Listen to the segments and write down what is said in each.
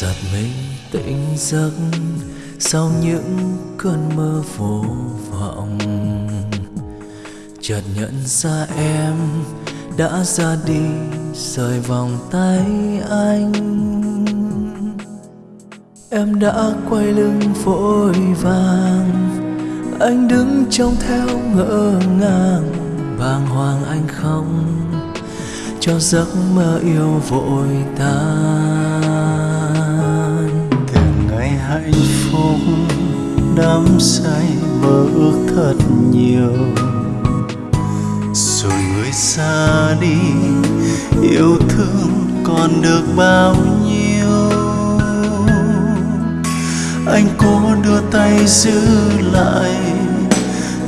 giật mình, tỉnh giấc sau những cơn mơ vô vọng. Chợt nhận ra em đã ra đi, rời vòng tay anh. Em đã quay lưng vội vàng, anh đứng trông theo ngỡ ngàng. Bàng hoàng anh không cho giấc mơ yêu vội tan say mơ ước thật nhiều. Rồi người xa đi, yêu thương còn được bao nhiêu? Anh cố đưa tay giữ lại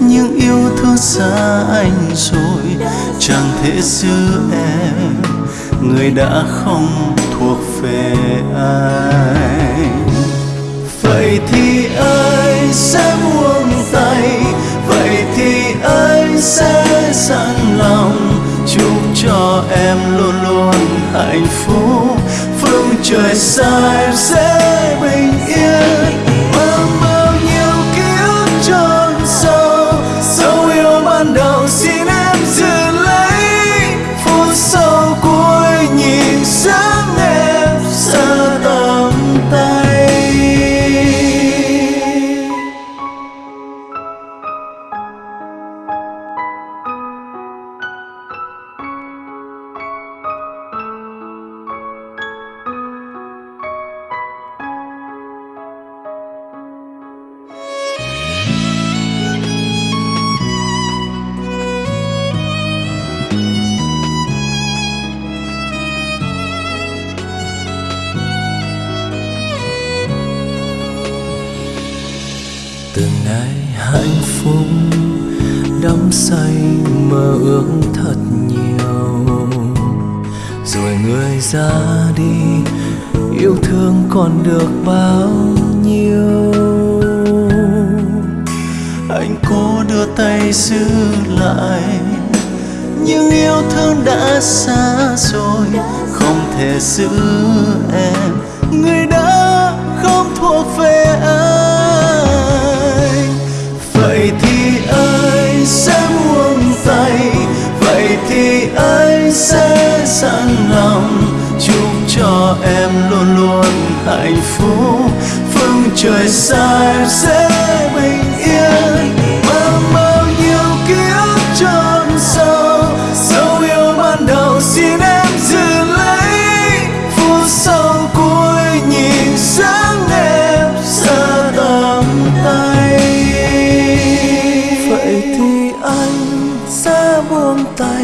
nhưng yêu thương xa anh rồi. Chẳng thể giữ em, người đã không thuộc về ai. vậy thì sẽ buông tay. Vậy thì anh sẽ sẵn lòng chúc cho em luôn luôn hạnh phúc. Phương trời xa em sẽ hạnh phúc, đắm say mơ ước thật nhiều. Rồi người ra đi, yêu thương còn được bao nhiêu? Anh cố đưa tay giữ lại, nhưng yêu thương đã xa rồi, không thể giữ em. Người đã sẽ sẵn lòng chúc cho em luôn luôn hạnh phúc. Phương trời xa em sẽ bình yên? Mang bao nhiêu ký ức tròn sâu? Dấu yêu ban đầu xin em giữ lấy. Phút sau cuối nhìn sáng em xa tầm tay. Vậy thì anh sẽ buông tay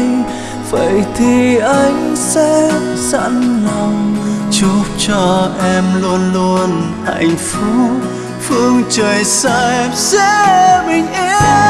vậy thì anh sẽ sẵn lòng chúc cho em luôn luôn hạnh phúc. Phương trời xa em sẽ bình yên.